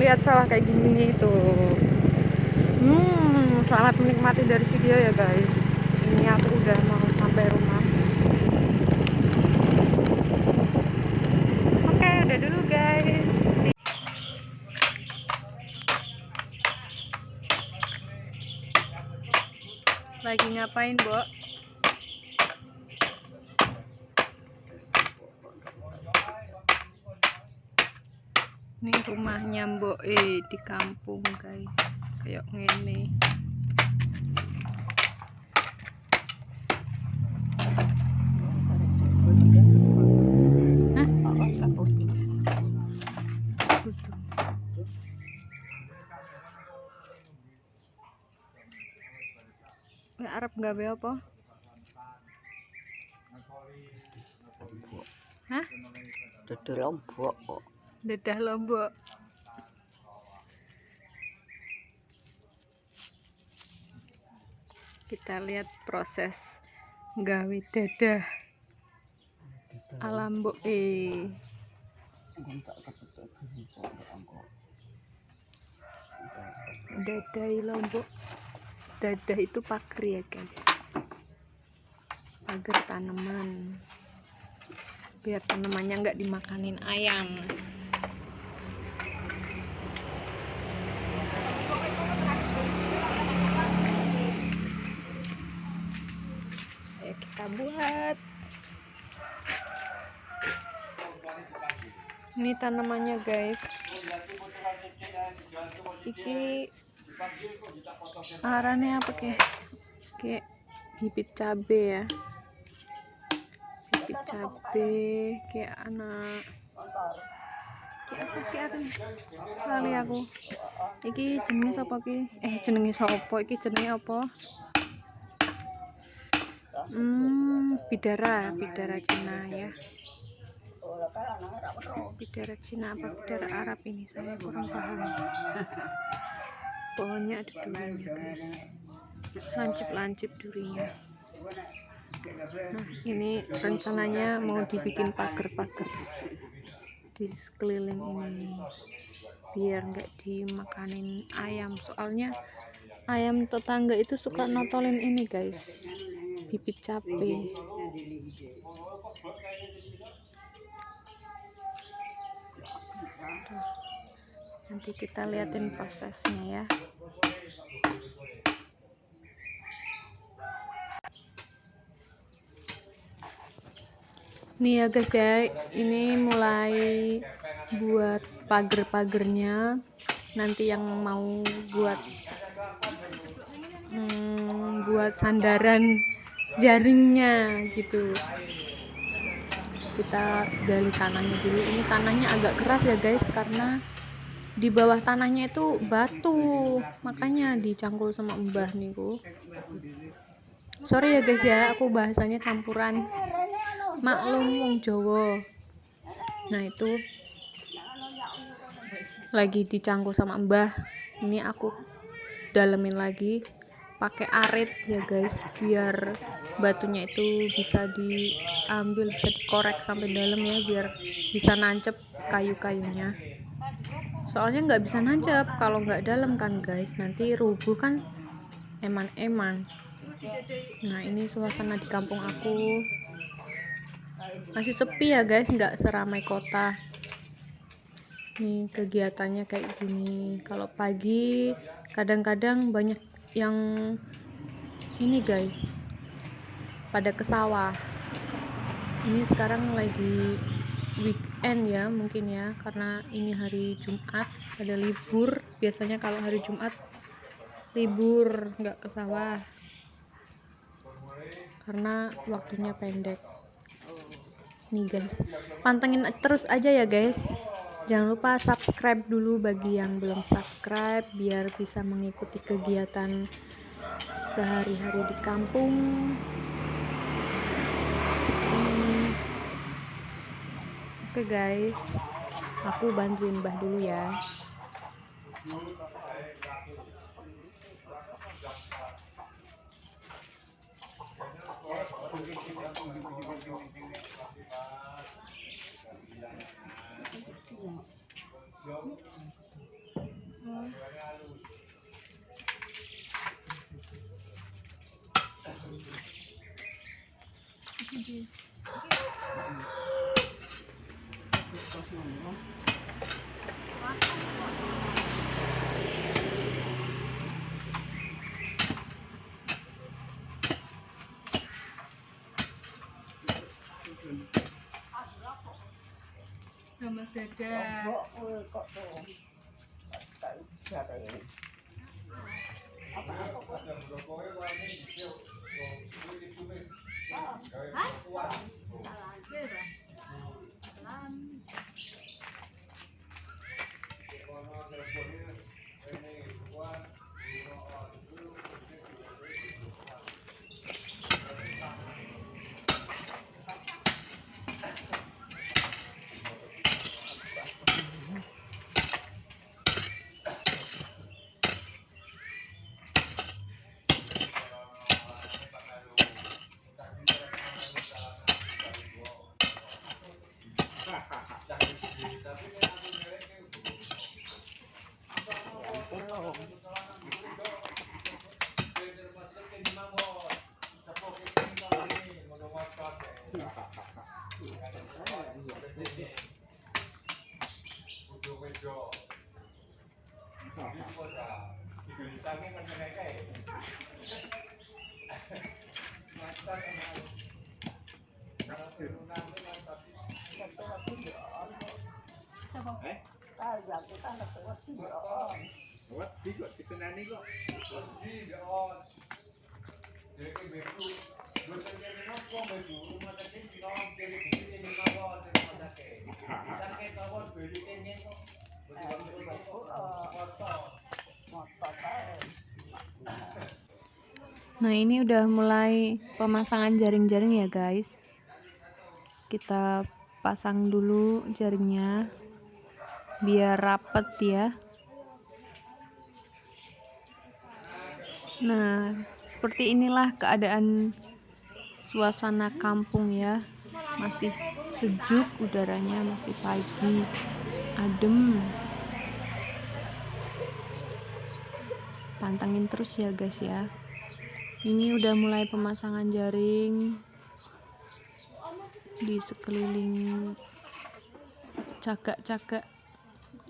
lihat sawah kayak gini tuh hmm selamat menikmati dari video ya guys. Ini aku udah mau sampai rumah. Oke udah dulu guys. Lagi ngapain, Bo? Ini rumahnya Mbok eh di kampung, guys. Kayak ngene. Arab nggak apa? Hah? Dadah lombok kok. Dadah lombok. Kita lihat proses gawe dadah alam mbok eh. Dadah lombok dadah itu pagar ya guys pagar tanaman biar tanamannya nggak dimakanin ayam kita buat. Ini tanamannya guys. Iki arahnya apa kayak kayak bibit cabe ya. Bibit cabe kayak anak kayak apa sih arahnya kali aku. Iki jenis apa ki? Eh jenis apa iki jenis apa hmm bidara bidara Cina ya. Bidara Cina apa bidara Arab ini? Saya kurang paham. Pohonnya ada durinya guys. Lancip-lancip durinya. Nah ini rencananya mau dibikin pagar-pagar di sekeliling ini. Biar nggak dimakanin ayam. Soalnya ayam tetangga itu suka notolin ini guys bibit cabai nanti kita liatin prosesnya ya. Nih ya guys ya ini mulai buat pagar-pagernya nanti yang mau buat hmm, buat sandaran jaringnya gitu. Kita gali tanahnya dulu. Ini tanahnya agak keras ya guys karena di bawah tanahnya itu batu. Makanya dicangkul sama mbah niku. Sorry ya guys ya aku bahasanya campuran. Maklum wong Jawa. Nah itu lagi dicangkul sama mbah. Ini aku dalemin lagi pakai arit ya guys biar batunya itu bisa diambil bisa dikorek sampai dalam ya biar bisa nancep kayu-kayunya. Soalnya nggak bisa nancep kalau nggak dalam kan guys. Nanti rubuh kan eman-eman. Nah ini suasana di kampung aku. Masih sepi ya guys nggak seramai kota. Nih kegiatannya kayak gini. Kalau pagi kadang-kadang banyak yang ini guys. Pada ke sawah. Ini sekarang lagi weekend ya mungkin ya. Karena ini hari Jumat ada libur. Biasanya kalau hari Jumat libur nggak ke sawah. Karena waktunya pendek. Nih guys. Pantengin terus aja ya guys jangan lupa subscribe dulu bagi yang belum subscribe biar bisa mengikuti kegiatan sehari-hari di kampung Oke guys, aku bantuin Mbah dulu ya. Sambal dada. Lombok kowe kok tuh. siapa ini? Apa? Ah, ah? Salah aja, Eh? Wedi kok diseneni kok. Motor bae. Nah ini udah mulai pemasangan jaring-jaring ya guys. Kita pasang dulu jaringnya Biar rapet ya. Nah seperti inilah keadaan suasana kampung ya. Masih sejuk udaranya masih pagi Adem. Pantengin terus ya guys ya ini udah mulai pemasangan jaring di sekeliling cagak-cagak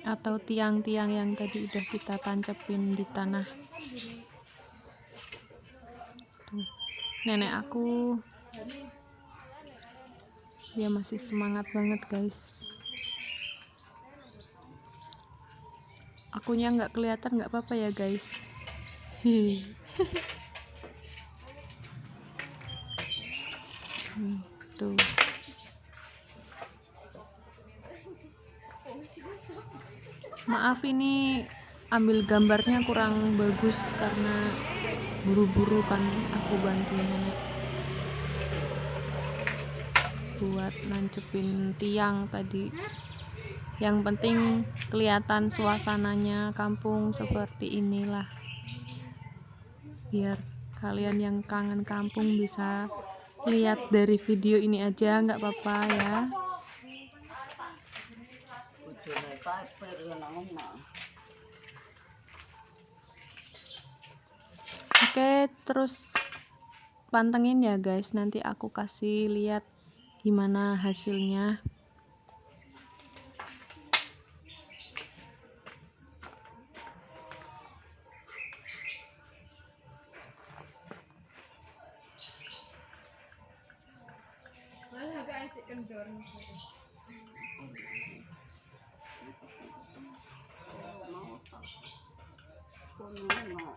atau tiang-tiang yang tadi udah kita tancepin di tanah Tuh, nenek aku dia masih semangat banget guys akunya nggak kelihatan nggak apa-apa ya guys Hehe. Hmm, tuh maaf ini ambil gambarnya kurang bagus karena buru-buru kan aku bantuin nenek buat nancepin tiang tadi. Yang penting kelihatan suasananya kampung seperti inilah. Biar kalian yang kangen kampung bisa lihat dari video ini aja nggak apa-apa ya nang omah. oke terus pantengin ya guys nanti aku kasih lihat gimana hasilnya 我没有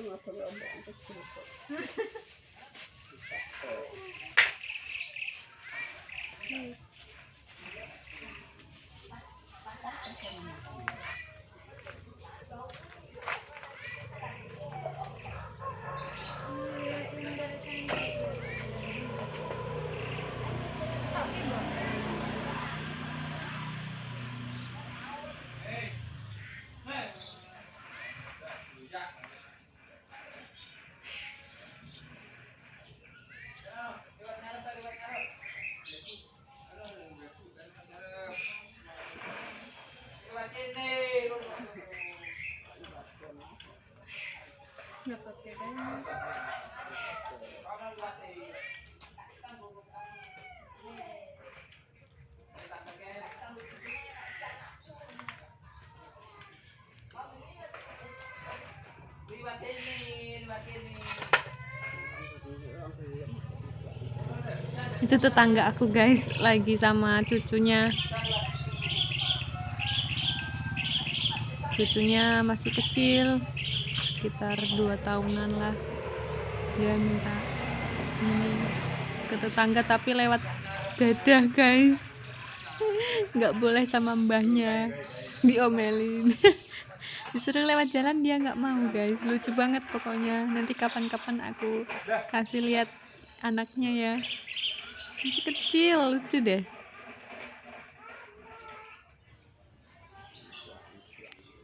Kono mau. Oh, aku nggak perlu ombak kecil kok. Itu tetangga aku guys lagi sama cucunya. Cucunya masih kecil sekitar dua tahunan lah. Dia minta ini ke tetangga tapi lewat dadah guys. Nggak boleh sama mbahnya diomelin disuruh lewat jalan dia nggak mau guys. Lucu banget pokoknya. Nanti kapan-kapan aku kasih lihat anaknya ya. Masih kecil lucu deh.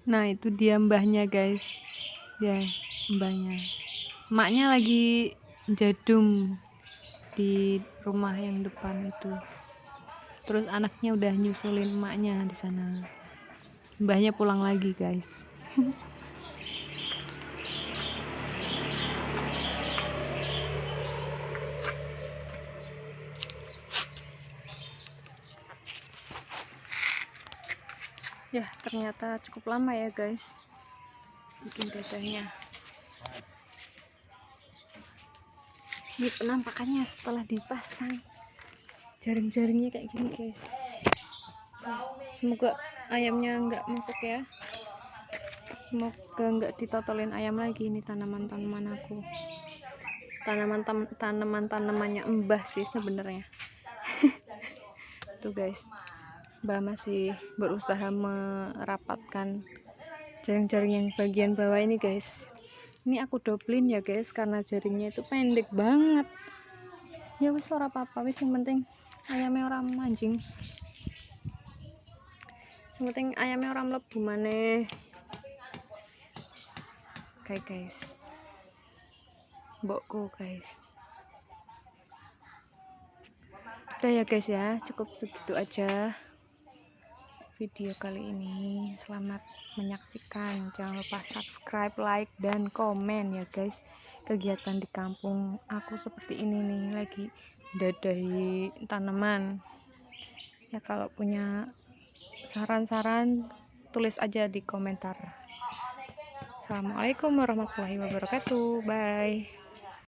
Nah itu dia mbahnya guys. Dia mbahnya. Emaknya lagi jadum di rumah yang depan itu. Terus anaknya udah nyusulin emaknya di sana. Mbahnya pulang lagi guys ya ternyata cukup lama ya guys bikin dadanya ini penampakannya setelah dipasang. Jaring-jaringnya kayak gini guys. Semoga ayamnya nggak masuk ya semoga nggak ditotolin ayam lagi ini tanaman-tanaman aku. Tanaman tanaman tanamannya mbah sih sebenarnya. Tuh guys. Mbah masih berusaha merapatkan jaring-jaring yang bagian bawah ini guys. Ini aku doblin ya guys karena jaringnya itu pendek banget. Ya wis ora apa-apa. Wis yang penting ayamnya orang mancing yang penting ayamnya orang mlebu maneh oke guys. Mbokku guys. Udah ya guys ya cukup segitu aja video kali ini. Selamat menyaksikan. Jangan lupa subscribe like dan komen ya guys. Kegiatan di kampung aku seperti ini nih lagi dadahi tanaman. Ya kalau punya saran-saran tulis aja di komentar Assalamualaikum warahmatullahi wabarakatuh. Bye